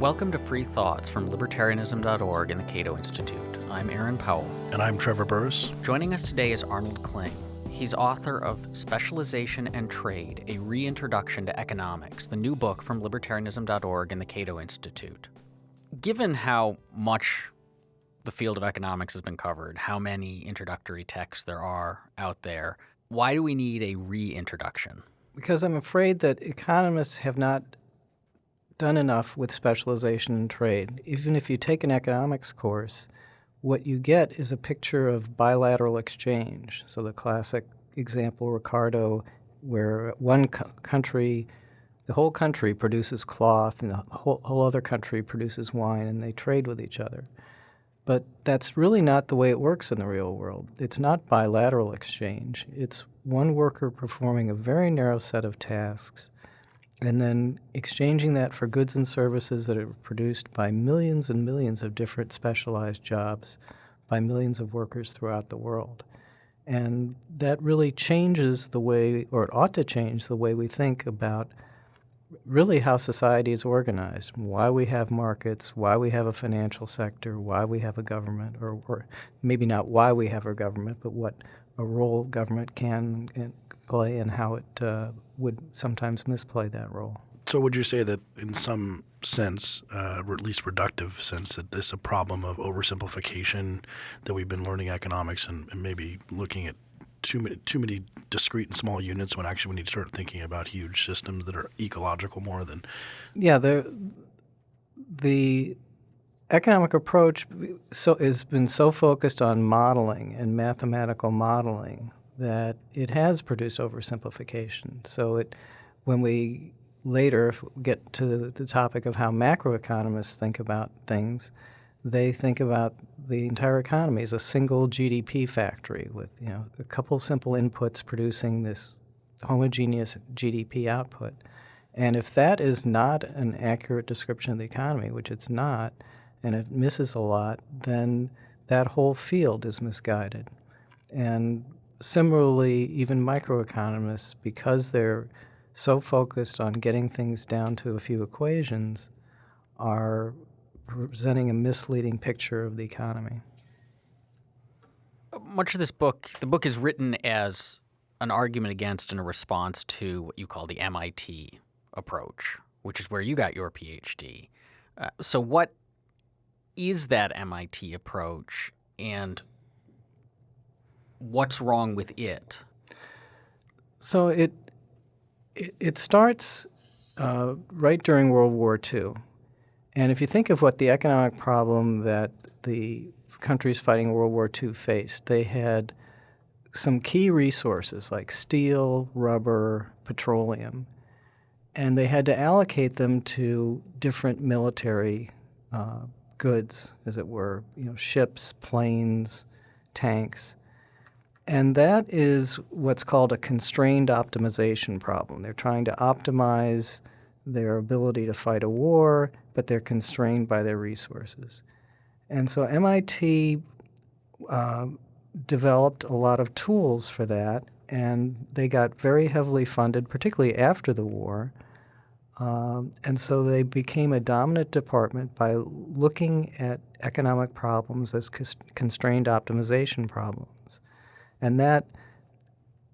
Welcome to Free Thoughts from Libertarianism.org and the Cato Institute. I'm Aaron Powell. And I'm Trevor Burrus. Joining us today is Arnold Kling. He's author of Specialization and Trade A Reintroduction to Economics, the new book from Libertarianism.org and the Cato Institute. Given how much the field of economics has been covered, how many introductory texts there are out there, why do we need a reintroduction? Because I'm afraid that economists have not done enough with specialization and trade. Even if you take an economics course, what you get is a picture of bilateral exchange. So the classic example, Ricardo, where one co country, the whole country produces cloth and the whole, whole other country produces wine and they trade with each other. But that's really not the way it works in the real world. It's not bilateral exchange. It's one worker performing a very narrow set of tasks and then exchanging that for goods and services that are produced by millions and millions of different specialized jobs by millions of workers throughout the world. And that really changes the way, or it ought to change the way we think about really how society is organized, why we have markets, why we have a financial sector, why we have a government, or, or maybe not why we have a government, but what a role government can play and how it uh, would sometimes misplay that role. So would you say that in some sense, uh, or at least reductive sense, that this is a problem of oversimplification that we've been learning economics and, and maybe looking at too many, too many discrete and small units when actually we need to start thinking about huge systems that are ecological more than. Yeah, the the economic approach so has been so focused on modeling and mathematical modeling that it has produced oversimplification. So it, when we later get to the topic of how macroeconomists think about things, they think about the entire economy as a single GDP factory with you know a couple simple inputs producing this homogeneous GDP output. And if that is not an accurate description of the economy, which it's not, and it misses a lot, then that whole field is misguided. And similarly, even microeconomists, because they're so focused on getting things down to a few equations, are presenting a misleading picture of the economy. Much of this book, the book is written as an argument against and a response to what you call the MIT approach, which is where you got your PhD. Uh, so, what is that MIT approach, and what's wrong with it? So it it, it starts uh, right during World War II, and if you think of what the economic problem that the countries fighting World War II faced, they had some key resources like steel, rubber, petroleum, and they had to allocate them to different military uh, goods, as it were, you know, ships, planes, tanks. And that is what's called a constrained optimization problem. They're trying to optimize their ability to fight a war, but they're constrained by their resources. And so MIT uh, developed a lot of tools for that, and they got very heavily funded, particularly after the war. Um, and so they became a dominant department by looking at economic problems as constrained optimization problems. And that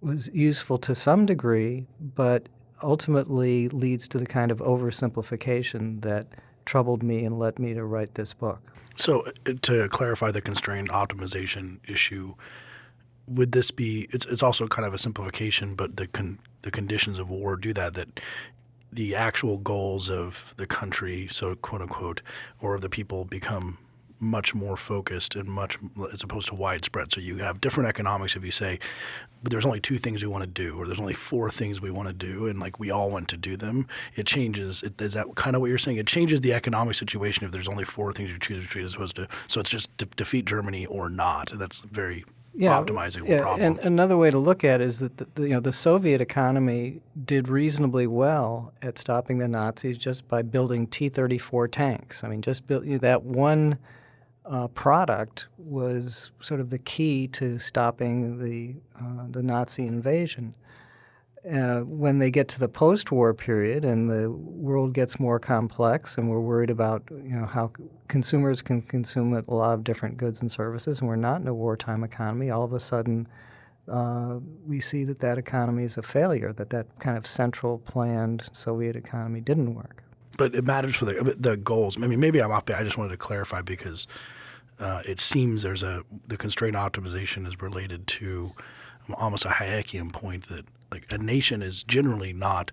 was useful to some degree, but ultimately leads to the kind of oversimplification that troubled me and led me to write this book. So, uh, to clarify the constrained optimization issue, would this be? It's, it's also kind of a simplification, but the con, the conditions of war do that. That the actual goals of the country, so quote unquote, or of the people become much more focused and much as opposed to widespread. So you have different economics if you say but there's only two things we want to do or there's only four things we want to do and like we all want to do them. It changes. It, is that kind of what you're saying? It changes the economic situation if there's only four things you choose to treat as opposed to so it's just de defeat Germany or not. That's very yeah, optimizing yeah, problem. And another way to look at it is that the, the, you know the Soviet economy did reasonably well at stopping the Nazis just by building T-34 tanks. I mean, just build, you know, that one uh, product was sort of the key to stopping the uh, the Nazi invasion. uh, when they get to the post-war period and the world gets more complex and we're worried about you know how consumers can consume a lot of different goods and services and we're not in a wartime economy all of a sudden uh, we see that that economy is a failure that that kind of central planned soviet economy didn't work but it matters for the the goals i mean maybe i'm off i just wanted to clarify because uh, it seems there's a the constraint optimization is related to almost a Hayekian point that like a nation is generally not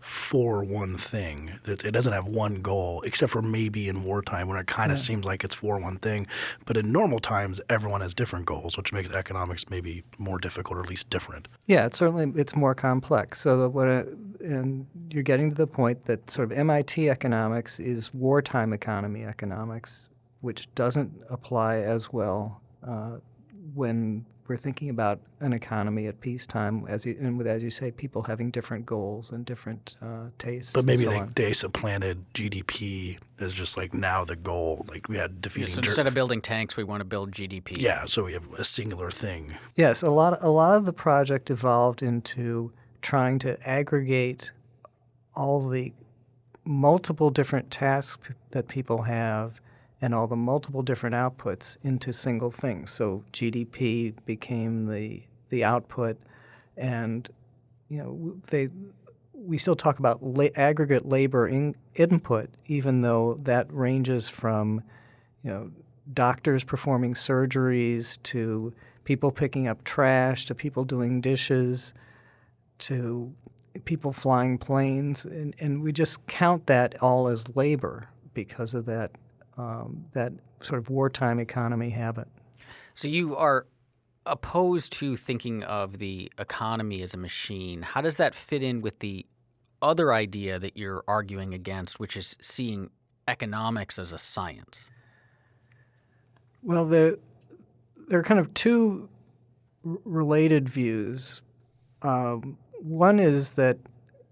for one thing. It doesn't have one goal, except for maybe in wartime when it kind of yeah. seems like it's for one thing. But in normal times, everyone has different goals, which makes economics maybe more difficult or at least different. Yeah, it's certainly it's more complex. So what, uh, and you're getting to the point that sort of MIT economics is wartime economy economics, which doesn't apply as well uh, when we're thinking about an economy at peacetime, as you, and with, as you say, people having different goals and different uh, tastes. But maybe so they, they, supplanted GDP as just like now the goal. Like we had defeating. Yeah, so instead of building tanks, we want to build GDP. Yeah, so we have a singular thing. Yes, a lot. A lot of the project evolved into trying to aggregate all the multiple different tasks that people have and all the multiple different outputs into single things. So GDP became the the output, and you know they we still talk about la- aggregate labor in, input, even though that ranges from you know doctors performing surgeries to people picking up trash to people doing dishes to people flying planes, and, and we just count that all as labor because of that um, that sort of wartime economy habit. So you are opposed to thinking of the economy as a machine. How does that fit in with the other idea that you're arguing against, which is seeing economics as a science? Well, there, there are kind of two related views. Um, one is that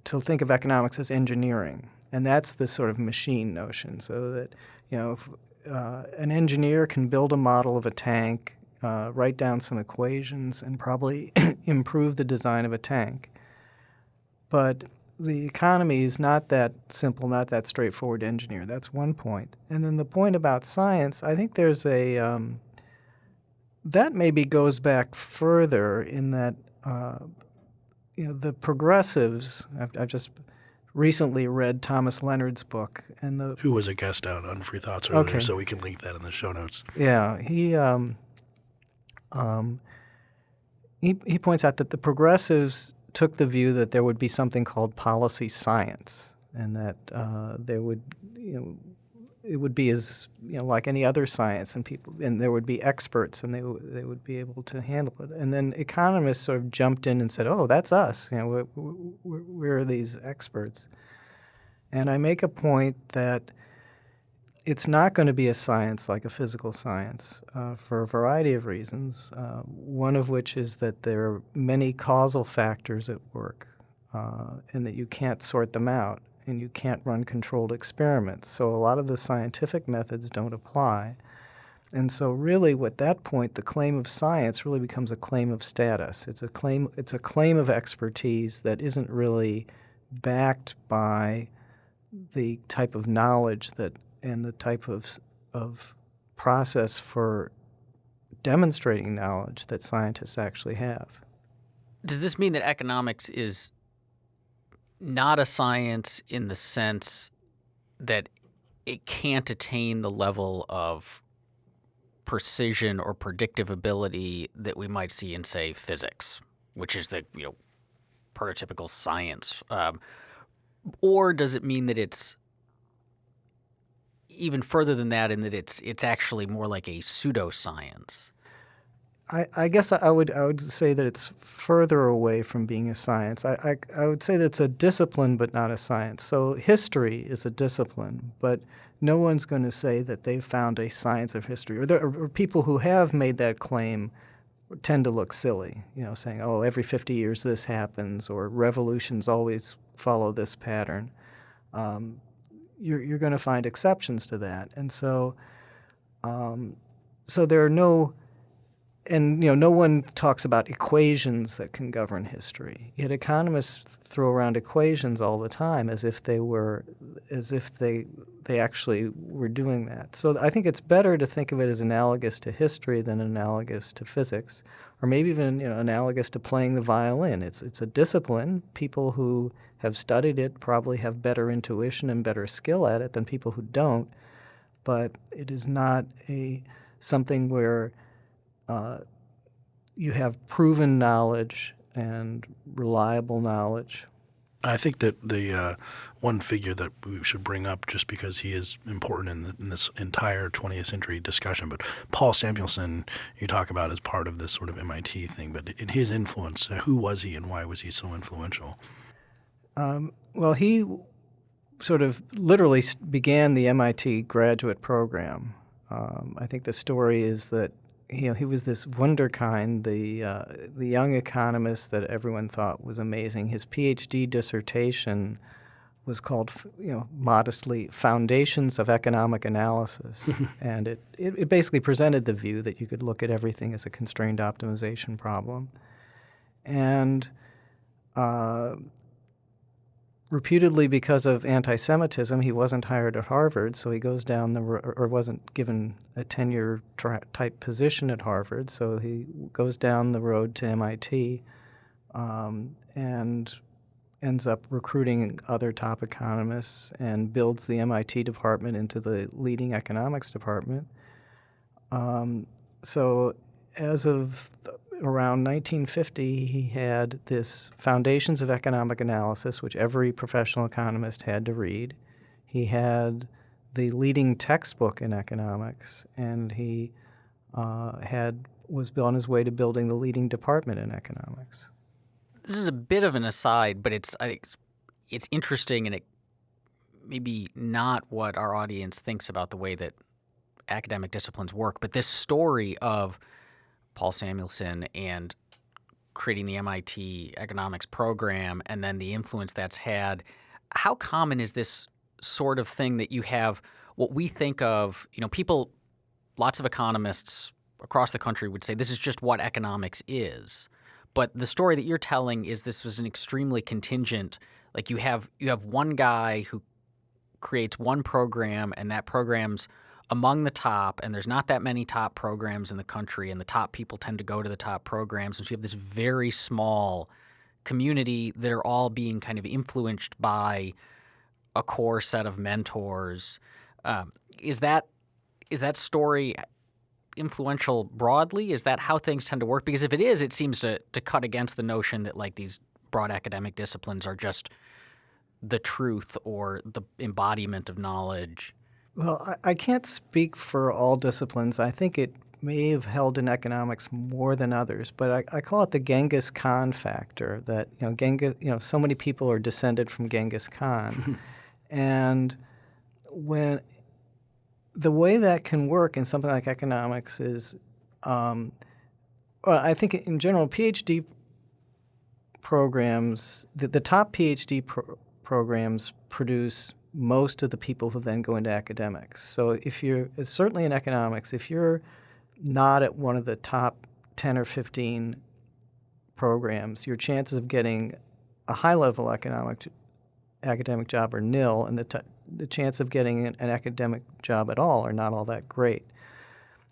to think of economics as engineering, and that's the sort of machine notion, so that you know, if, uh, an engineer can build a model of a tank, uh, write down some equations, and probably improve the design of a tank. But the economy is not that simple, not that straightforward to engineer. That's one point. And then the point about science, I think there's a um, that maybe goes back further in that uh, you know the progressives. I've, I've just recently read Thomas Leonard's book, and the who was a guest on Free Thoughts earlier, okay. so we can link that in the show notes. Yeah, he um, um, he he points out that the progressives took the view that there would be something called policy science, and that uh, there would you know it would be as you know like any other science, and people and there would be experts, and they they would be able to handle it. And then economists sort of jumped in and said, "Oh, that's us. You know, we're, we're, these experts." And I make a point that it's not going to be a science like a physical science uh, for a variety of reasons. Uh, one of which is that there are many causal factors at work, uh, and that you can't sort them out and you can't run controlled experiments. So a lot of the scientific methods don't apply. And so really at that point the claim of science really becomes a claim of status. It's a claim it's a claim of expertise that isn't really backed by the type of knowledge that and the type of of process for demonstrating knowledge that scientists actually have. Does this mean that economics is not a science in the sense that it can't attain the level of precision or predictive ability that we might see in, say, physics, which is the you know prototypical science, um, or does it mean that it's even further than that, in that it's it's actually more like a pseudoscience? I, I guess I would I would say that it's further away from being a science. I, I, I would say that it's a discipline but not a science. So history is a discipline, but no one's going to say that they've found a science of history. Or, there, or people who have made that claim tend to look silly, you know, saying, oh, every 50 years this happens, or revolutions always follow this pattern. Um, you're you're going to find exceptions to that. And so, um, so there are no and you know, no one talks about equations that can govern history. Yet economists throw around equations all the time as if they were, as if they they actually were doing that. So I think it's better to think of it as analogous to history than analogous to physics, or maybe even you know analogous to playing the violin. It's it's a discipline. People who have studied it probably have better intuition and better skill at it than people who don't. But it is not a something where uh, you have proven knowledge and reliable knowledge. I think that the uh, one figure that we should bring up, just because he is important in, the, in, this entire 20th century discussion, but Paul Samuelson, you talk about as part of this sort of MIT thing, but in his influence, uh, who was he and why was he so influential? Um, well, he sort of literally began the MIT graduate program. Um, I think the story is that you know, he was this wunderkind, the uh, the young economist that everyone thought was amazing. His PhD dissertation was called, you know, modestly "Foundations of Economic Analysis," and it, it, it basically presented the view that you could look at everything as a constrained optimization problem, and uh, reputedly because of anti-Semitism, he wasn't hired at Harvard, so he goes down the or wasn't given a tenure type position at Harvard, so he goes down the road to MIT, um, and ends up recruiting other top economists and builds the MIT department into the leading economics department. Um, so as of around 1950, he had this Foundations of Economic Analysis, which every professional economist had to read. He had the leading textbook in economics, and he uh, had was on his way to building the leading department in economics. This is a bit of an aside, but it's I think it's, it's interesting, and it maybe not what our audience thinks about the way that academic disciplines work. But this story of Paul Samuelson and creating the MIT economics program and then the influence that's had. How common is this sort of thing that you have what we think of, you know, people, lots of economists across the country would say this is just what economics is. But the story that you're telling is this was an extremely contingent, like you have you have one guy who creates one program and that program's among the top, and there's not that many top programs in the country, and the top people tend to go to the top programs. And so you have this very small community that are all being kind of influenced by a core set of mentors. Um, is that is that story influential broadly? Is that how things tend to work? Because if it is, it seems to to cut against the notion that like these broad academic disciplines are just the truth or the embodiment of knowledge. Well, I, I can't speak for all disciplines. I think it may have held in economics more than others, but I, I, call it the Genghis Khan factor. That you know, Genghis, you know, so many people are descended from Genghis Khan, and when the way that can work in something like economics is, um, well, I think in general, PhD programs, the, the top PhD pro programs produce most of the people who then go into academics. So if you're certainly in economics, if you're not at one of the top 10 or 15 programs, your chances of getting a high level economic academic job are nil, and the, the chance of getting an, an academic job at all are not all that great.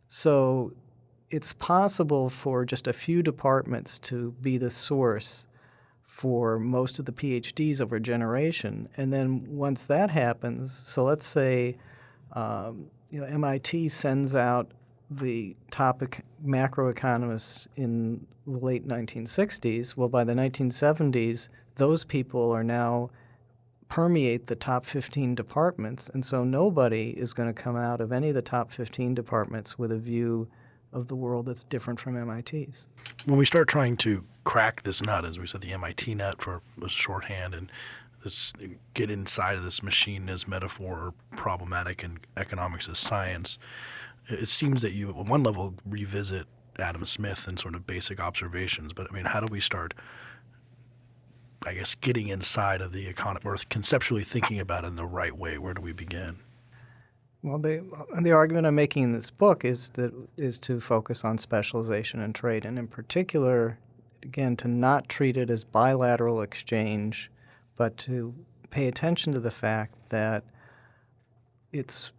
So it's possible for just a few departments to be the source for most of the PhDs over a generation. And then once that happens, so let's say um, you know, MIT sends out the top macroeconomists in the late 1960s. Well, by the 1970s, those people are now permeate the top 15 departments, and so nobody is going to come out of any of the top 15 departments with a view of the world that's different from MIT's. When we start trying to crack this nut, as we said, the MIT nut for shorthand, and this get inside of this machine as metaphor or problematic in economics as science, it seems that you, at one level, revisit Adam Smith and sort of basic observations. But I mean, how do we start? I guess getting inside of the economy or conceptually thinking about it in the right way. Where do we begin? Well, the the argument I'm making in this book is that is to focus on specialization and trade, and in particular, again, to not treat it as bilateral exchange, but to pay attention to the fact that it's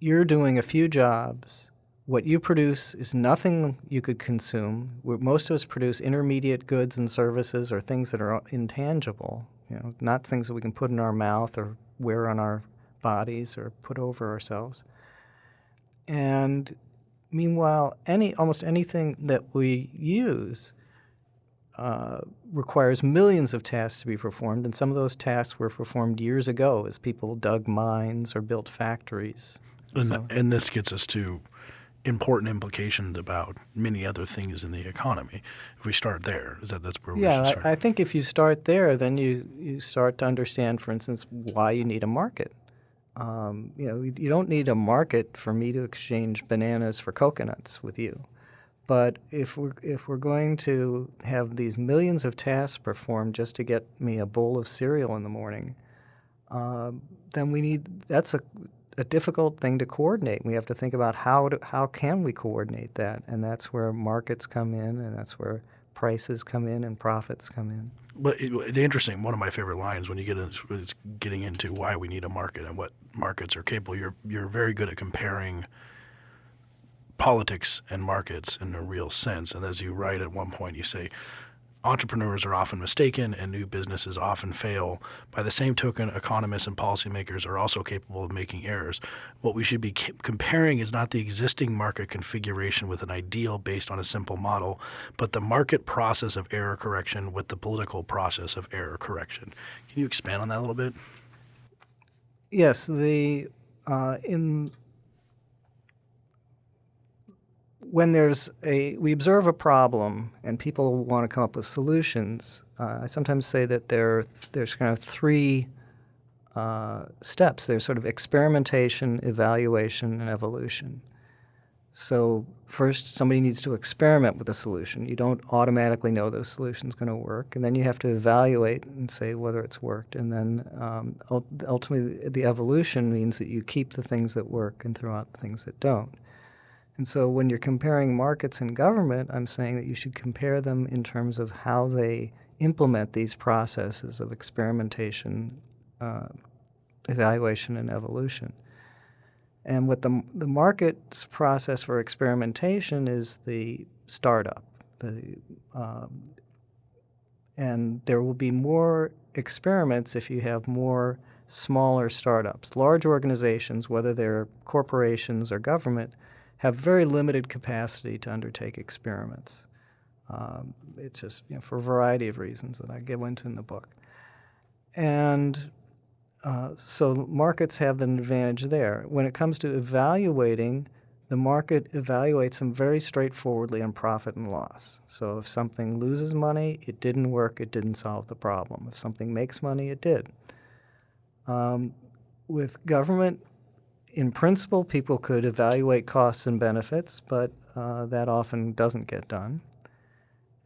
you're doing a few jobs. What you produce is nothing you could consume. Most of us produce intermediate goods and services or things that are intangible, you know, not things that we can put in our mouth or wear on our bodies or put over ourselves. And meanwhile, any almost anything that we use uh, requires millions of tasks to be performed, and some of those tasks were performed years ago as people dug mines or built factories. And, so. and this gets us to important implications about many other things in the economy. If we start there, is that that's where yeah, we should start? I, I think if you start there, then you you start to understand, for instance, why you need a market. Um, you know, you don't need a market for me to exchange bananas for coconuts with you. But if we're if we're going to have these millions of tasks performed just to get me a bowl of cereal in the morning, uh, then we need that's a a difficult thing to coordinate. We have to think about how to, how can we coordinate that, and that's where markets come in, and that's where prices come in and profits come in. But it, the interesting one of my favorite lines when you get into is getting into why we need a market and what markets are capable. You're you're very good at comparing politics and markets in a real sense. And as you write at one point, you say entrepreneurs are often mistaken and new businesses often fail. By the same token, economists and policymakers are also capable of making errors. What we should be comparing is not the existing market configuration with an ideal based on a simple model, but the market process of error correction with the political process of error correction. Can you expand on that a little bit? Yes, the uh, in when there's a we observe a problem and people want to come up with solutions, uh, I sometimes say that there there's kind of three uh, steps. There's sort of experimentation, evaluation, and evolution. So first, somebody needs to experiment with a solution. You don't automatically know that a solution is going to work, and then you have to evaluate and say whether it's worked. And then um, ultimately, the evolution means that you keep the things that work and throw out the things that don't. And so when you're comparing markets and government, I'm saying that you should compare them in terms of how they implement these processes of experimentation, uh, evaluation, and evolution. And what the, the market's process for experimentation is the startup. The, um, and there will be more experiments if you have more smaller startups. Large organizations, whether they're corporations or government, have very limited capacity to undertake experiments. Um, it's just you know, for a variety of reasons that I go into in the book. And uh, so markets have an advantage there. When it comes to evaluating, the market evaluates them very straightforwardly on profit and loss. So if something loses money, it didn't work, it didn't solve the problem. If something makes money, it did. Um, with government, in principle, people could evaluate costs and benefits, but uh, that often doesn't get done.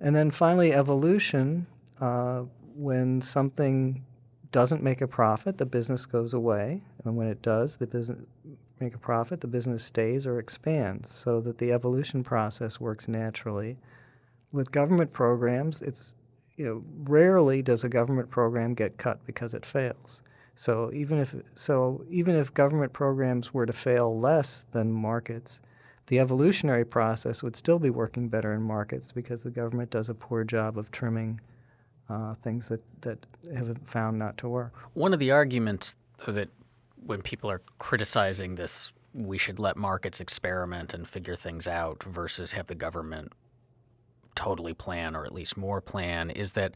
And then finally, evolution. Uh, when something doesn't make a profit, the business goes away, and when it does, the business make a profit, the business stays or expands, so that the evolution process works naturally. With government programs, it's you know rarely does a government program get cut because it fails. So even if so even if government programs were to fail less than markets, the evolutionary process would still be working better in markets because the government does a poor job of trimming uh, things that, that have found not to work. One of the arguments that when people are criticizing this, we should let markets experiment and figure things out versus have the government totally plan or at least more plan is that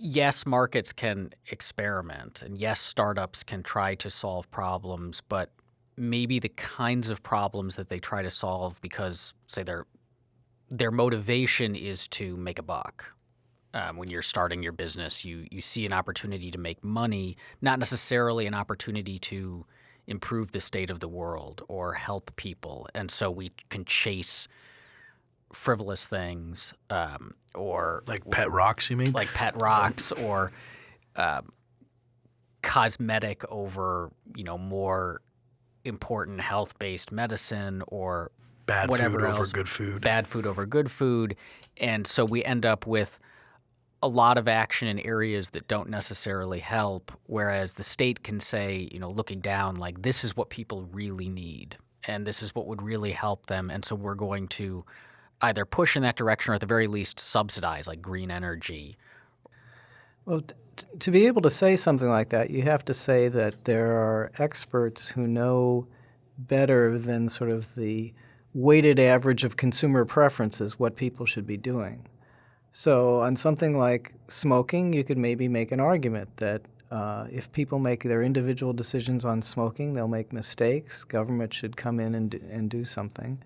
yes, markets can experiment and yes, startups can try to solve problems, but maybe the kinds of problems that they try to solve because, say, their their motivation is to make a buck. Um, when you're starting your business, you you see an opportunity to make money, not necessarily an opportunity to improve the state of the world or help people, and so we can chase frivolous things um, or like pet rocks. You mean like pet rocks or uh, cosmetic over you know more important health-based medicine or Bad whatever food over good food. bad food over good food, and so we end up with a lot of action in areas that don't necessarily help. Whereas the state can say, you know, looking down, like this is what people really need, and this is what would really help them, and so we're going to either push in that direction or at the very least subsidize, like green energy. Well, to be able to say something like that, you have to say that there are experts who know better than sort of the weighted average of consumer preferences what people should be doing. So, on something like smoking, you could maybe make an argument that uh, if people make their individual decisions on smoking, they'll make mistakes. Government should come in and do, and do something.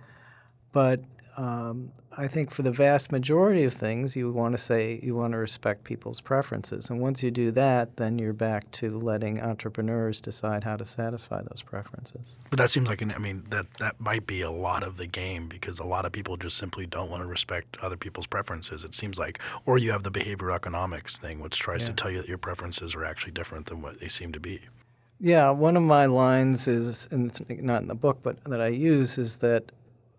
But um, I think for the vast majority of things, you want to say you want to respect people's preferences. And once you do that, then you're back to letting entrepreneurs decide how to satisfy those preferences. But that seems like an, I mean that that might be a lot of the game because a lot of people just simply don't want to respect other people's preferences. It seems like, or you have the behavioral economics thing, which tries to tell you that your preferences are actually different than what they seem to be. Yeah, one of my lines is, and it's not in the book, but that I use is that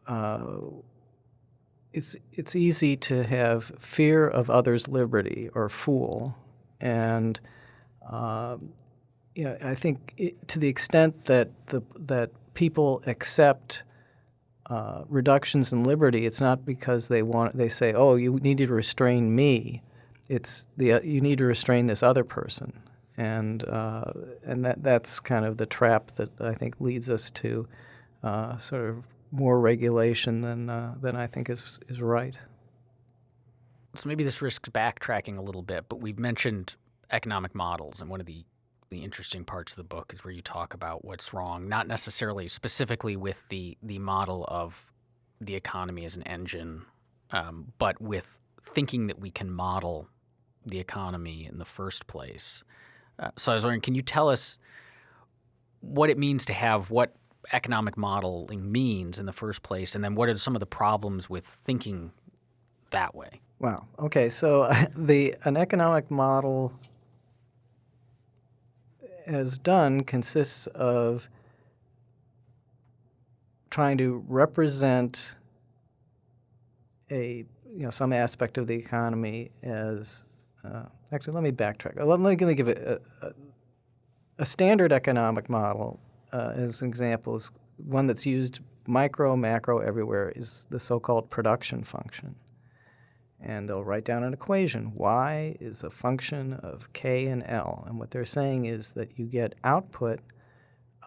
uh, it's it's easy to have fear of others' liberty or fool, and um, you know, I think it, to the extent that the that people accept uh, reductions in liberty, it's not because they want they say, "Oh, you need to restrain me." It's the uh, you need to restrain this other person, and uh, and that that's kind of the trap that I think leads us to uh, sort of more regulation than uh, than I think is is right. So maybe this risks backtracking a little bit, but we've mentioned economic models, and one of the the interesting parts of the book is where you talk about what's wrong, not necessarily specifically with the the model of the economy as an engine, um, but with thinking that we can model the economy in the first place. Uh, so I was wondering, can you tell us what it means to have what economic modeling means in the first place, and then what are some of the problems with thinking that way? Wow. Okay. So the an economic model as done consists of trying to represent a you know some aspect of the economy as uh, actually let me backtrack. Let, let me give it a, a, a standard economic model uh, as an example is one that's used micro macro everywhere is the so-called production function and they'll write down an equation. Y is a function of K and L. And what they're saying is that you get output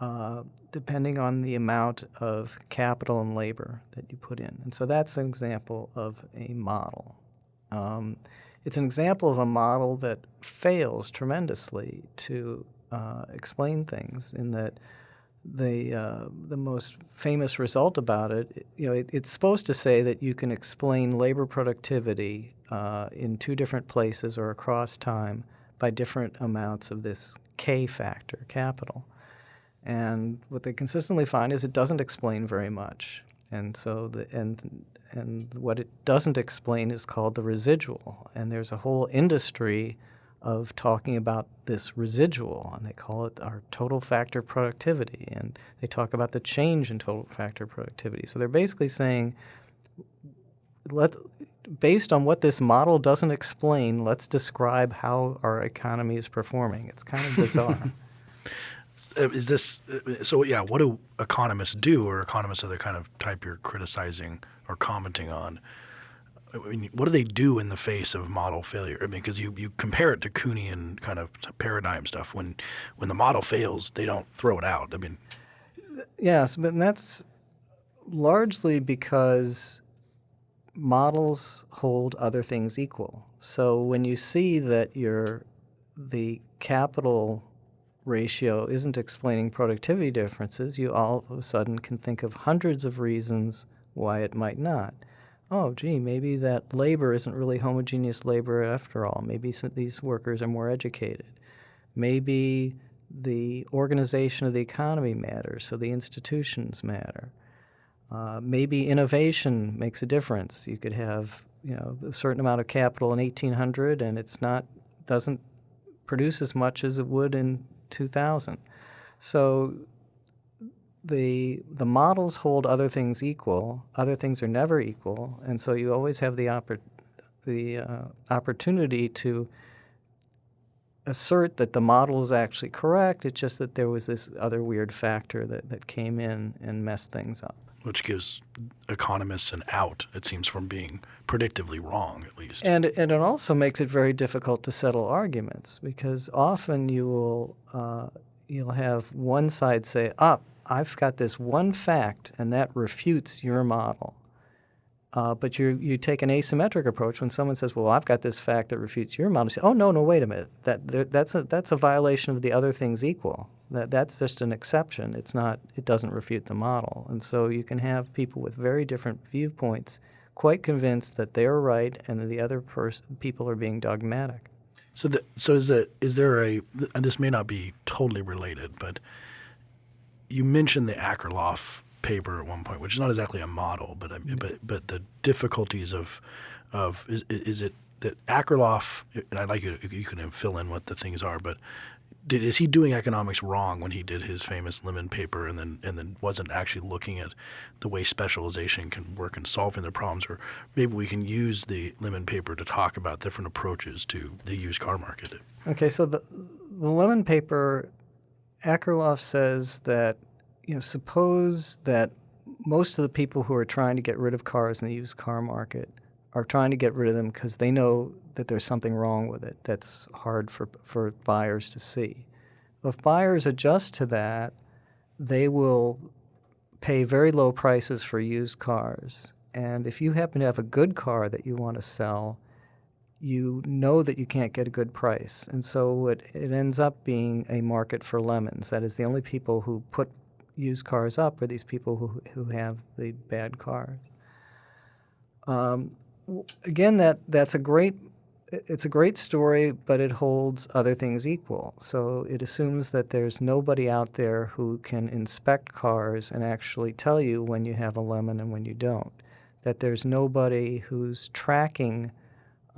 uh, depending on the amount of capital and labor that you put in. And so that's an example of a model. Um, it's an example of a model that fails tremendously to uh, explain things in that the uh, the most famous result about it, you know, it, it's supposed to say that you can explain labor productivity uh, in two different places or across time by different amounts of this K factor, capital. And what they consistently find is it doesn't explain very much. And so the and and what it doesn't explain is called the residual. And there's a whole industry of talking about this residual, and they call it our total factor productivity, and they talk about the change in total factor productivity. So they're basically saying, let, based on what this model doesn't explain, let's describe how our economy is performing. It's kind of bizarre. Uh, Is this uh, so? Yeah, what do economists do, or economists of the kind of type you're criticizing or commenting on? I mean, what do they do in the face of model failure? I mean, because you, you compare it to Kuhnian kind of paradigm stuff. When when the model fails, they don't throw it out. I mean, Yes, but that's largely because models hold other things equal. So when you see that your the capital ratio isn't explaining productivity differences, you all of a sudden can think of hundreds of reasons why it might not. Oh, gee, maybe that labor isn't really homogeneous labor after all. Maybe these workers are more educated. Maybe the organization of the economy matters, so the institutions matter. Uh, maybe innovation makes a difference. You could have, you know, a certain amount of capital in 1800, and it's not doesn't produce as much as it would in 2000. So the the models hold other things equal. Other things are never equal, and so you always have the oppor- the uh, opportunity to assert that the model is actually correct. It's just that there was this other weird factor that, that came in and messed things up. Which gives economists an out, it seems, from being predictively wrong, at least. And, and it also makes it very difficult to settle arguments because often you will uh, you'll have one side say, "Up, I've got this one fact, and that refutes your model." Uh, but you you take an asymmetric approach when someone says, "Well, I've got this fact that refutes your model." You say, "Oh no, no, wait a minute. That that's a that's a violation of the other things equal. That that's just an exception. It's not. It doesn't refute the model." And so you can have people with very different viewpoints, quite convinced that they're right and that the other people are being dogmatic. So the, so is that is there a and this may not be totally related, but you mentioned the Akerlof paper at one point, which is not exactly a model, but um, but but the difficulties of of is, is it that Akerlof and I'd like you to, you can fill in what the things are, but did, is he doing economics wrong when he did his famous lemon paper and then and then wasn't actually looking at the way specialization can work in solving the problems? Or maybe we can use the lemon paper to talk about different approaches to the used car market. Okay so the the lemon paper Akerlof says that you know, suppose that most of the people who are trying to get rid of cars in the used car market are trying to get rid of them because they know that there's something wrong with it that's hard for, for buyers to see. If buyers adjust to that, they will pay very low prices for used cars. And if you happen to have a good car that you want to sell, you know that you can't get a good price. And so it, it ends up being a market for lemons. That is, the only people who put used cars up are these people who, who have the bad cars. Um, again, that, that's a great it's a great story, but it holds other things equal. So it assumes that there's nobody out there who can inspect cars and actually tell you when you have a lemon and when you don't. That there's nobody who's tracking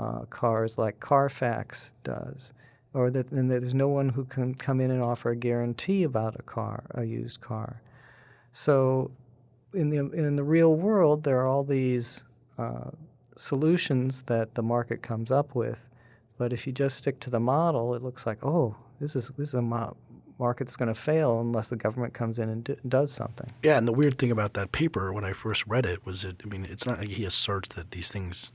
uh, cars like Carfax does or that and there's no one who can come in and offer a guarantee about a car, a used car. So, in the in the real world, there are all these uh, solutions that the market comes up with, but if you just stick to the model, it looks like oh, this is this is a mo- market that's going to fail unless the government comes in and does something. Yeah, and the weird thing about that paper when I first read it was that I mean, it's not like he asserts that these things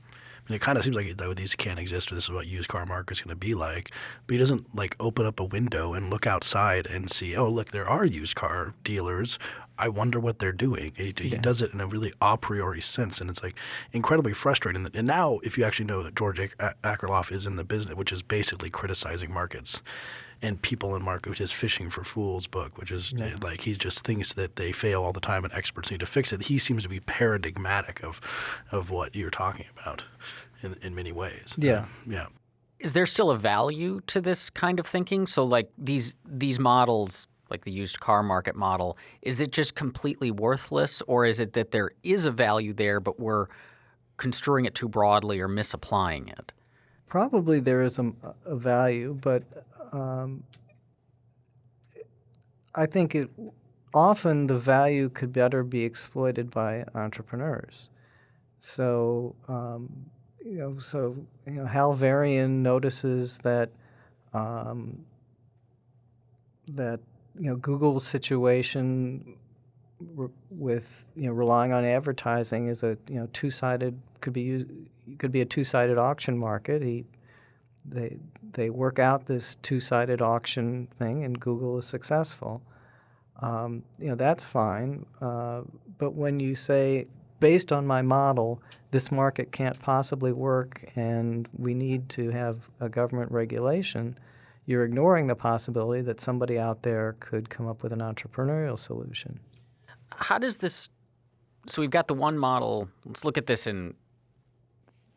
it kind of seems like though these can't exist or this is what used car market's going to be like. But he doesn't like open up a window and look outside and see, oh look, there are used car dealers. I wonder what they're doing. He, yeah. he, does it in a really a priori sense, and it's like incredibly frustrating. And now, if you actually know that George Akerlof is in the business, which is basically criticizing markets, and People in Market, which is Phishing for Phools book, which is yeah. like he just thinks that they fail all the time and experts need to fix it. He seems to be paradigmatic of of what you're talking about in, in many ways. Yeah. Um, yeah. Is there still a value to this kind of thinking? So like these these models like the used car market model, is it just completely worthless or is it that there is a value there but we're construing it too broadly or misapplying it? Probably there is a, a value, but um, I think it often the value could better be exploited by entrepreneurs. So um, you know, so you know, Hal Varian notices that um, that you know Google's situation with you know relying on advertising is a you know two sided could be used, could be a two sided auction market. He they they work out this two-sided auction thing, and Google is successful. Um, you know that's fine, uh, but when you say based on my model, this market can't possibly work, and we need to have a government regulation, you're ignoring the possibility that somebody out there could come up with an entrepreneurial solution. How does this? So we've got the one model. Let's look at this in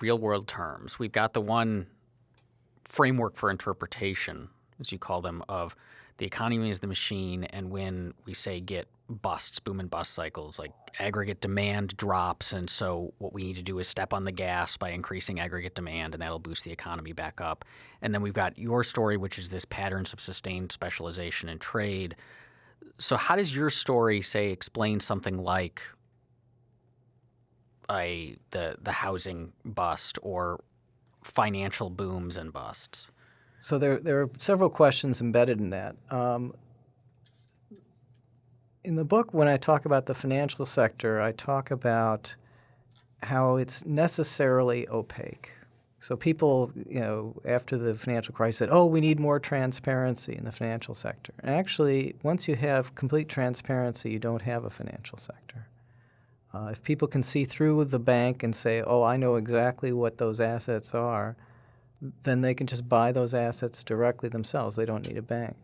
real world terms. We've got the one framework for interpretation, as you call them, of the economy as the machine, and when we say get busts, boom and bust cycles, like aggregate demand drops, and so what we need to do is step on the gas by increasing aggregate demand, and that'll boost the economy back up. And then we've got your story, which is this patterns of sustained specialization and trade. So, how does your story, say, explain something like a the the housing bust or financial booms and busts? So there there are several questions embedded in that. Um, in the book, when I talk about the financial sector, I talk about how it's necessarily opaque. So people, you know, after the financial crisis said, oh, we need more transparency in the financial sector. And actually, once you have complete transparency, you don't have a financial sector. Uh, if people can see through the bank and say, oh, I know exactly what those assets are, then they can just buy those assets directly themselves. They don't need a bank.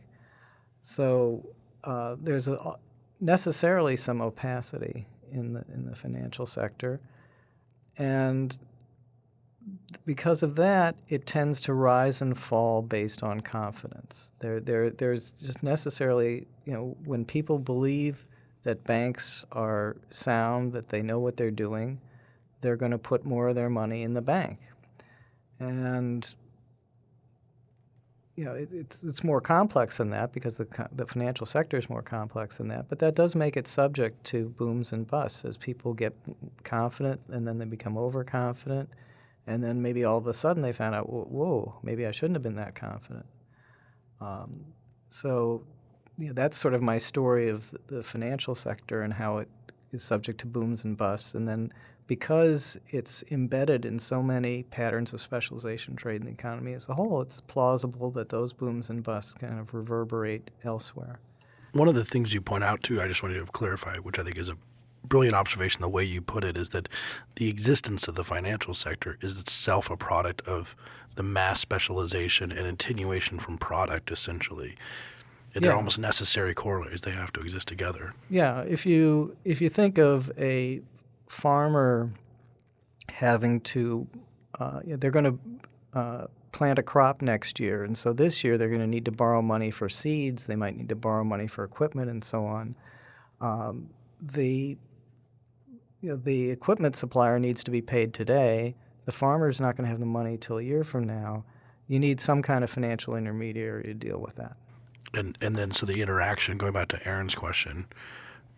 So uh, there's a, necessarily some opacity in the, in the financial sector. And because of that, it tends to rise and fall based on confidence. There, there, there's just necessarily, you know, when people believe that banks are sound, that they know what they're doing, they're going to put more of their money in the bank. And you know, it, it's it's more complex than that because the the financial sector is more complex than that. But that does make it subject to booms and busts as people get confident and then they become overconfident, and then maybe all of a sudden they found out, whoa, maybe I shouldn't have been that confident. Um, so, you know, that's sort of my story of the financial sector and how it is subject to booms and busts, and then because it's embedded in so many patterns of specialization trade in the economy as a whole, it's plausible that those booms and busts kind of reverberate elsewhere. One of the things you point out, too, I just wanted to clarify, which I think is a brilliant observation, the way you put it, is that the existence of the financial sector is itself a product of the mass specialization and attenuation from product, essentially. They're almost necessary corollaries. They have to exist together. Yeah. If you if you think of a farmer having to, uh, they're going to uh, plant a crop next year. And so this year they're going to need to borrow money for seeds. They might need to borrow money for equipment and so on. Um, the, you know, the equipment supplier needs to be paid today. The farmer is not going to have the money till a year from now. You need some kind of financial intermediary to deal with that. And, and then so the interaction, going back to Aaron's question,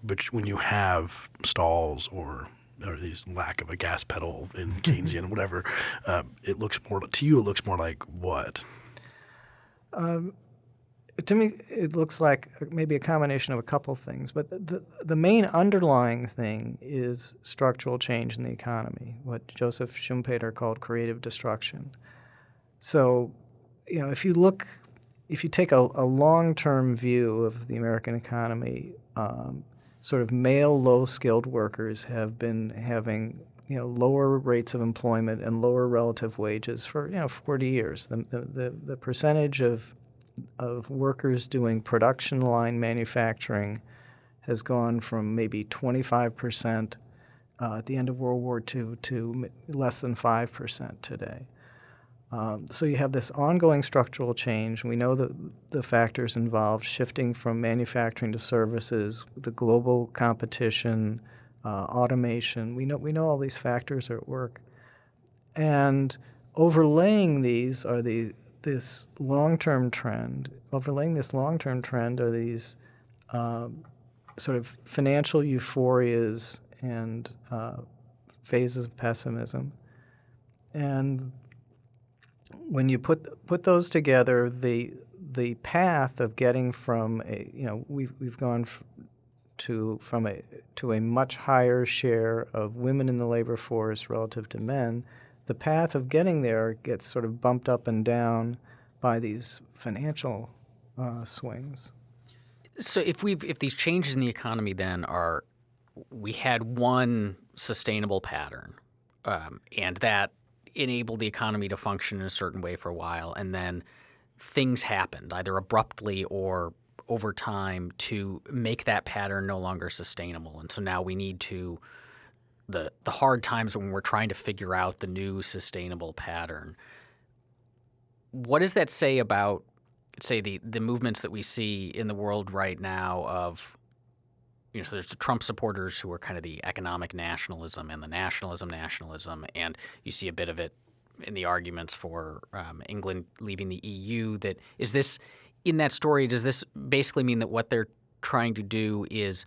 but when you have stalls or or these lack of a gas pedal in Keynesian, whatever. Uh, it looks more to you. It looks more like what? Um, to me, it looks like maybe a combination of a couple things. But the the main underlying thing is structural change in the economy, what Joseph Schumpeter called creative destruction. So, you know, if you look, if you take a, a long term view of the American economy. Um, sort of male low skilled workers have been having you know lower rates of employment and lower relative wages for you know 40 years. The the, the percentage of of workers doing production line manufacturing has gone from maybe 25 percent uh, at the end of World War II to less than 5 percent today. Um, so you have this ongoing structural change. We know that the factors involved shifting from manufacturing to services, the global competition, uh, automation. We know we know all these factors are at work, and overlaying these are the this long-term trend. Overlaying this long-term trend are these um, sort of financial euphorias and uh, phases of pessimism, and when you put put those together, the the path of getting from a you know we've we've gone to from a to a much higher share of women in the labor force relative to men, the path of getting there gets sort of bumped up and down by these financial uh, swings. So if we've if these changes in the economy then are we had one sustainable pattern, um, and that enabled the economy to function in a certain way for a while, and then things happened either abruptly or over time to make that pattern no longer sustainable. And so now we need to the the hard times when we're trying to figure out the new sustainable pattern. What does that say about say the the movements that we see in the world right now of you know, so there's the Trump supporters who are kind of the economic nationalism and the nationalism nationalism, and you see a bit of it in the arguments for um, England leaving the EU. That is this in that story. Does this basically mean that what they're trying to do is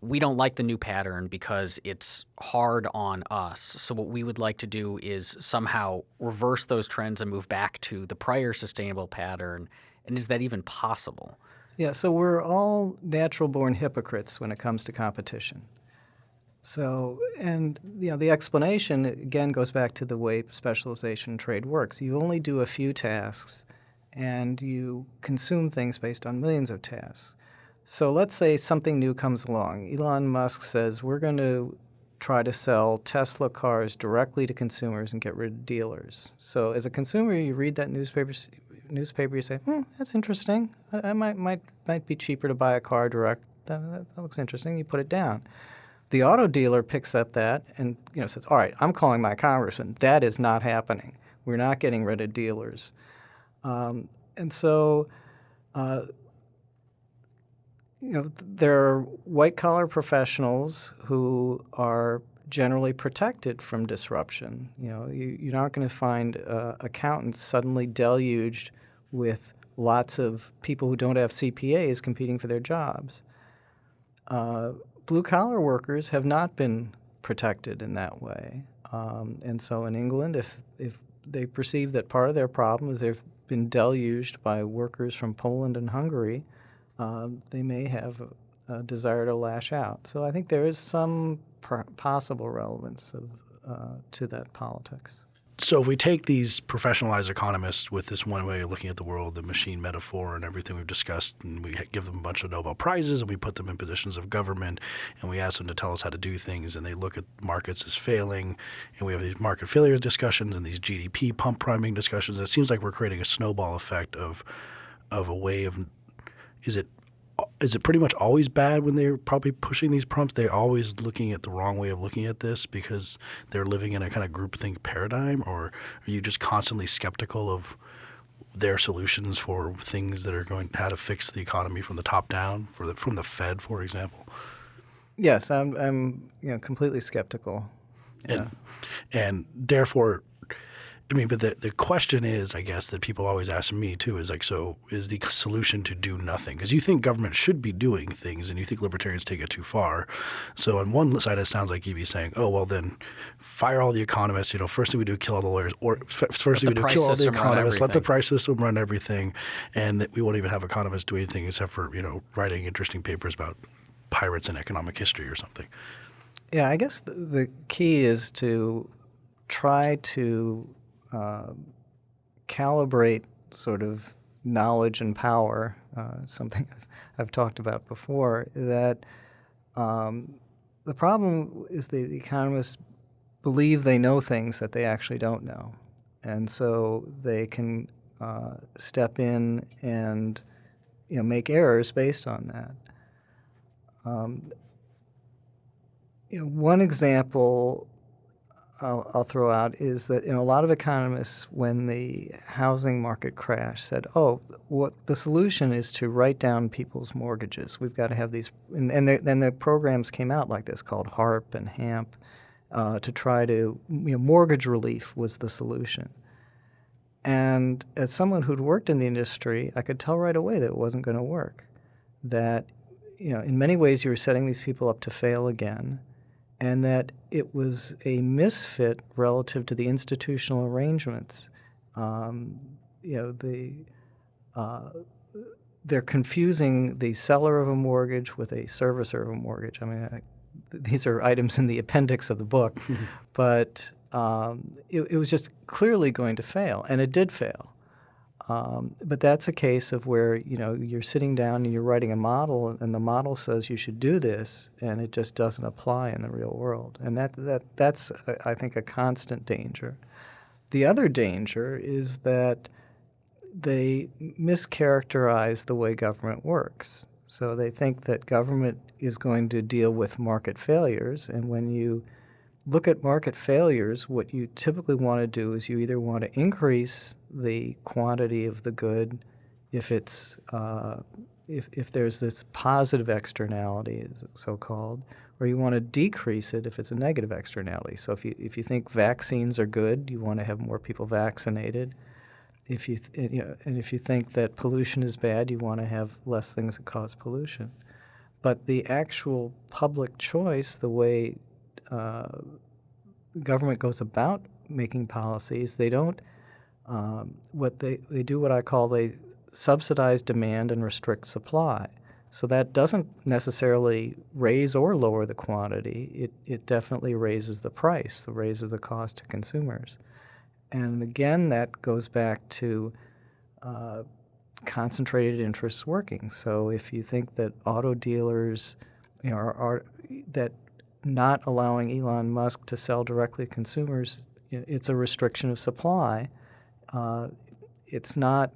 we don't like the new pattern because it's hard on us. So what we would like to do is somehow reverse those trends and move back to the prior sustainable pattern. And is that even possible? Yeah, so we're all natural born hypocrites when it comes to competition. So, and you know, the explanation again goes back to the way specialization trade works. You only do a few tasks and you consume things based on millions of tasks. So let's say something new comes along. Elon Musk says we're going to try to sell Tesla cars directly to consumers and get rid of dealers. So as a consumer, you read that newspaper, newspaper, you say, hmm, that's interesting. I, I, might, might, might be cheaper to buy a car direct. That, that, that looks interesting. You put it down. The auto dealer picks up that and you know says, "All right, I'm calling my congressman. That is not happening. We're not getting rid of dealers." Um, and so, uh, you know, there are white collar professionals who are generally protected from disruption. You know, you, you're not going to find uh, accountants suddenly deluged with lots of people who don't have CPAs competing for their jobs. Uh, blue collar workers have not been protected in that way. Um, and so in England, if, if they perceive that part of their problem is they've been deluged by workers from Poland and Hungary, uh, they may have a, a, desire to lash out. So I think there is some possible relevance of, uh, to that politics. So if we take these professionalized economists with this one way of looking at the world, the machine metaphor and everything we've discussed, and we give them a bunch of Nobel Prizes and we put them in positions of government and we ask them to tell us how to do things and they look at markets as failing and we have these market failure discussions and these GDP pump priming discussions, it seems like we're creating a snowball effect of of a way of is it is it pretty much always bad when they're probably pushing these prompts? They're always looking at the wrong way of looking at this because they're living in a kind of groupthink paradigm, or are you just constantly skeptical of their solutions for things that are going how to fix the economy from the top down, for the, from the Fed, for example? Yes, I'm, I'm you know, completely skeptical. And, yeah. and therefore, I mean, but the, the question is, I guess, that people always ask me too is like, so is the solution to do nothing? Because you think government should be doing things and you think libertarians take it too far. So on one side, it sounds like you'd be saying, oh, well, then fire all the economists. You know, first thing we do, kill all the lawyers. Or first thing we do, kill all the economists, let the price system run everything. And we won't even have economists do anything except for, you know, writing interesting papers about pirates and economic history or something. Yeah, I guess the, the key is to try to uh, calibrate sort of knowledge and power, uh, something I've talked about before, that um, the problem is the, the economists believe they know things that they actually don't know. And so they can uh, step in and you know, make errors based on that. Um, you know, one example I'll, I'll, throw out is that you know, a lot of economists, when the housing market crashed, said, "Oh, what the solution is to write down people's mortgages. We've got to have these." And, and then the programs came out like this called HARP and HAMP uh, to try to you know, mortgage relief was the solution. And as someone who'd worked in the industry, I could tell right away that it wasn't going to work. That you know, in many ways, you were setting these people up to fail again and that it was a misfit relative to the institutional arrangements. Um, you know, the uh, they're confusing the seller of a mortgage with a servicer of a mortgage. I mean, I, these are items in the appendix of the book, but um, it, it was just clearly going to fail, and it did fail. Um, but that's a case of where you know you're sitting down and you're writing a model, and the model says you should do this, and it just doesn't apply in the real world, and that that that's I think a constant danger. The other danger is that they mischaracterize the way government works. So they think that government is going to deal with market failures, and when you look at market failures, what you typically want to do is you either want to increase the quantity of the good if it's uh, if, if there's this positive externality, so called, or you want to decrease it if it's a negative externality. So if you if you think vaccines are good, you want to have more people vaccinated. if you, th- you know, and if you think that pollution is bad, you want to have less things that cause pollution. But the actual public choice, the way uh, government goes about making policies, they don't. Um, what they, they do what I call they subsidize demand and restrict supply. So that doesn't necessarily raise or lower the quantity. It, it definitely raises the price, it raises the cost to consumers. And again, that goes back to uh, concentrated interests working. So if you think that auto dealers, you know, are, are that not allowing Elon Musk to sell directly to consumers, it's a restriction of supply. Uh, it's not.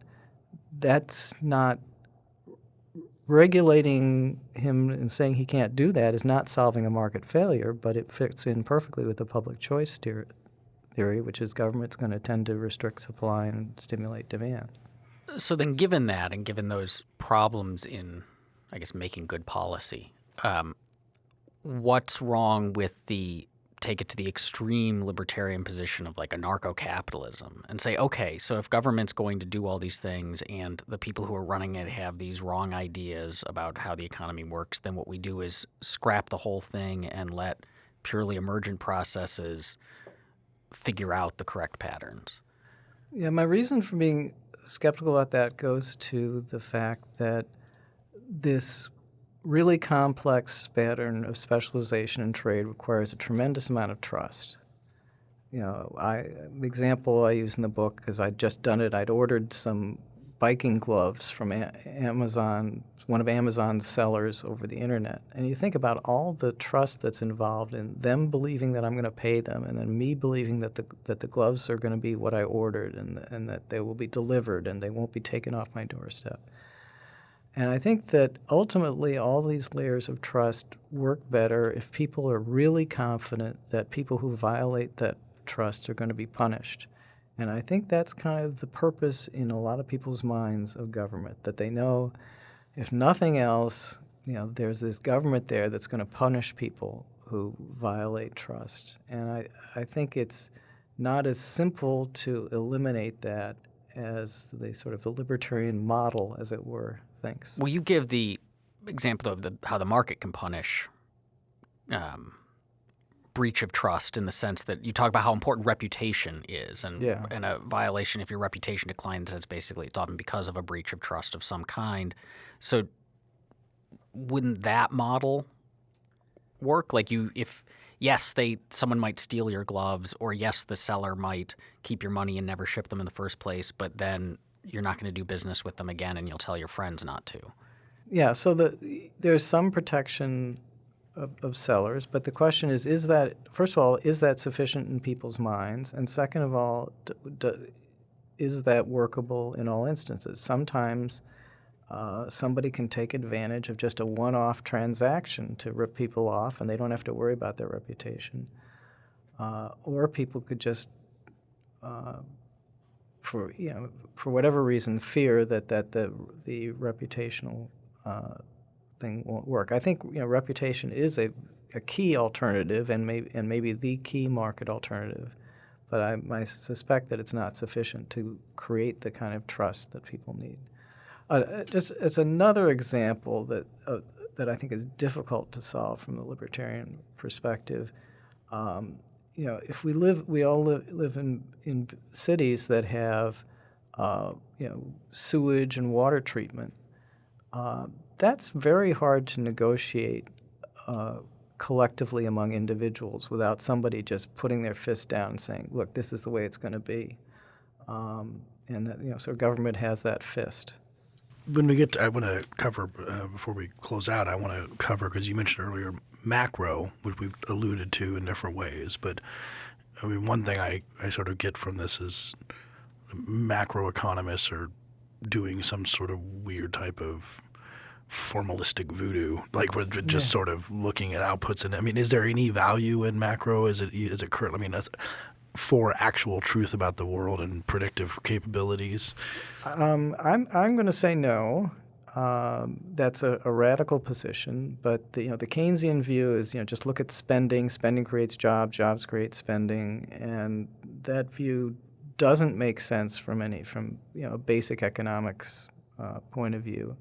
That's not regulating him and saying he can't do that is not solving a market failure, but it fits in perfectly with the public choice theory, which is government's going to tend to restrict supply and stimulate demand. So then, given that, and given those problems in, I guess, making good policy, um, what's wrong with the take it to the extreme libertarian position of like anarcho-capitalism and say, okay, so if government's going to do all these things and the people who are running it have these wrong ideas about how the economy works, then what we do is scrap the whole thing and let purely emergent processes figure out the correct patterns. Yeah, my reason for being skeptical about that goes to the fact that this really complex pattern of specialization in trade requires a tremendous amount of trust. You know, I the example I use in the book because I'd just done it. I'd ordered some biking gloves from a Amazon, one of Amazon's sellers over the internet, and you think about all the trust that's involved in them believing that I'm going to pay them, and then me believing that the that the gloves are going to be what I ordered, and and that they will be delivered, and they won't be taken off my doorstep. And I think that ultimately all these layers of trust work better if people are really confident that people who violate that trust are going to be punished. And I think that's kind of the purpose in a lot of people's minds of government, that they know if nothing else, you know, there's this government there that's going to punish people who violate trust. And I, I think it's not as simple to eliminate that as the sort of the libertarian model, as it were, thinks. Well, you give the example of the, how the market can punish um, breach of trust in the sense that you talk about how important reputation is, and yeah. and a violation if your reputation declines, it's basically it's often because of a breach of trust of some kind. So, wouldn't that model work? Like you, if yes, they someone might steal your gloves, or yes, the seller might keep your money and never ship them in the first place, but then you're not going to do business with them again, and you'll tell your friends not to. Yeah. So the there's some protection of, of sellers, but the question is: Is that first of all, is that sufficient in people's minds? And second of all, is that workable in all instances? Sometimes. Uh, somebody can take advantage of just a one-off transaction to rip people off, and they don't have to worry about their reputation. Uh, or people could just uh, for you know for whatever reason fear that that the the reputational uh, thing won't work. I think you know reputation is a, a key alternative and maybe and maybe the key market alternative, but I, I suspect that it's not sufficient to create the kind of trust that people need. Uh, uh just it's another example that uh, that I think is difficult to solve from the libertarian perspective. Um, you know, if we live, we all live, live in, in cities that have, uh, you know, sewage and water treatment. Uh, that's very hard to negotiate collectively among individuals without somebody just putting their fist down and saying, "Look, this is the way it's going to be," um, and that you know, so government has that fist. When we get, to, I want to cover uh, before we close out. I want to cover because you mentioned earlier macro, which we've alluded to in different ways. But I mean, one thing I, I sort of get from this is macroeconomists are doing some sort of weird type of formalistic voodoo, like we're just yeah. sort of looking at outputs. And I mean, is there any value in macro? Is it is it current? I mean, for actual truth about the world and predictive capabilities? Um, I'm I'm going to say no. Um, that's a, a, radical position, but the, you know the Keynesian view is you know just look at spending. Spending creates jobs. Jobs create spending, and that view doesn't make sense from any from you know basic economics uh, point of view.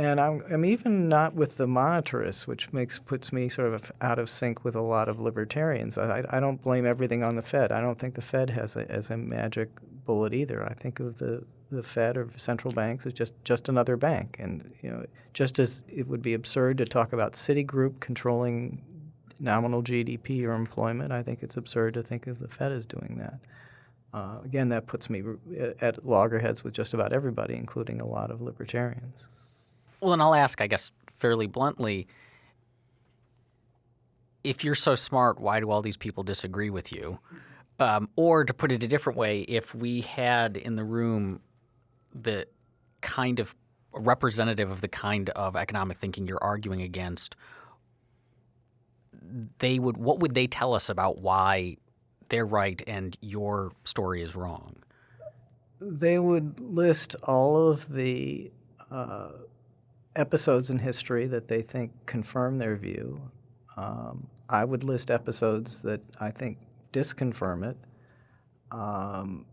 And I'm, I'm even not with the monetarists, which makes puts me sort of out of sync with a lot of libertarians. I, I don't blame everything on the Fed. I don't think the Fed has a, as a magic bullet either. I think of the, the Fed or central banks as just, just another bank. And you know, just as it would be absurd to talk about Citigroup controlling nominal GDP or employment, I think it's absurd to think of the Fed as doing that. Uh, again, that puts me at loggerheads with just about everybody, including a lot of libertarians. Well, and I'll ask, I guess, fairly bluntly if you're so smart, why do all these people disagree with you? Um, or to put it a different way, if we had in the room the kind of representative of the kind of economic thinking you're arguing against, they would what would they tell us about why they're right and your story is wrong? They would list all of the uh, episodes in history that they think confirm their view. Um, I would list episodes that I think disconfirm it. Um,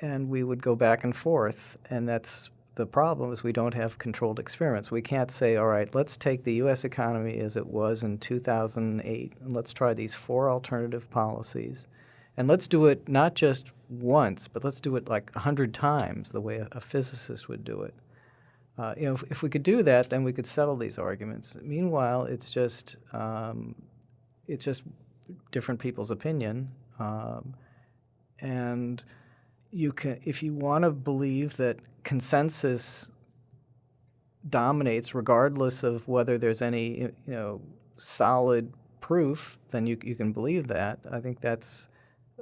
and we would go back and forth, and that's the problem is we don't have controlled experiments. We can't say, all right, let's take the U.S. economy as it was in 2008, and let's try these four alternative policies. And let's do it not just once, but let's do it like 100 times the way a, a physicist would do it. Uh, you know, if, if, we could do that, then we could settle these arguments. Meanwhile, it's just um, it's just different people's opinion, um, and you can if you want to believe that consensus dominates, regardless of whether there's any you know solid proof, then you you can believe that. I think that's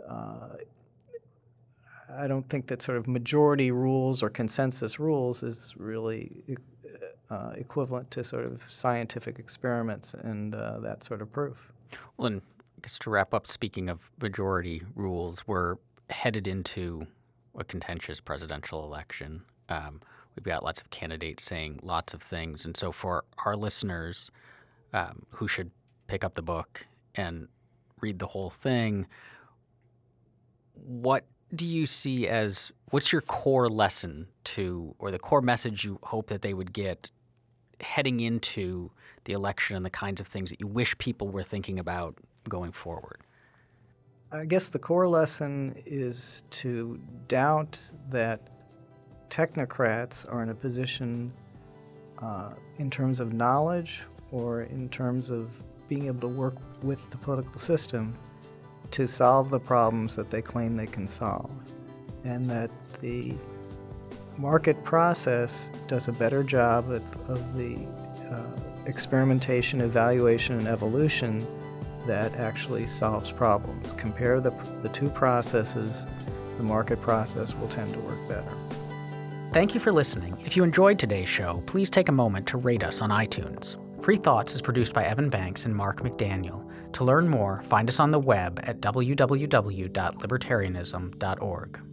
uh, I don't think that sort of majority rules or consensus rules is really uh, equivalent to sort of scientific experiments and uh, that sort of proof. Well, and I guess to wrap up, speaking of majority rules, we're headed into a contentious presidential election. Um, we've got lots of candidates saying lots of things. And so for our listeners um, who should pick up the book and read the whole thing, what do you see as what's your core lesson to, or the core message you hope that they would get heading into the election and the kinds of things that you wish people were thinking about going forward? I guess the core lesson is to doubt that technocrats are in a position uh, in terms of knowledge or in terms of being able to work with the political system to solve the problems that they claim they can solve, and that the market process does a better job of, of the uh, experimentation, evaluation, and evolution that actually solves problems. Compare the, the two processes, the market process will tend to work better. Thank you for listening. If you enjoyed today's show, please take a moment to rate us on iTunes. Free Thoughts is produced by Evan Banks and Mark McDaniel. To learn more, find us on the web at www.libertarianism.org.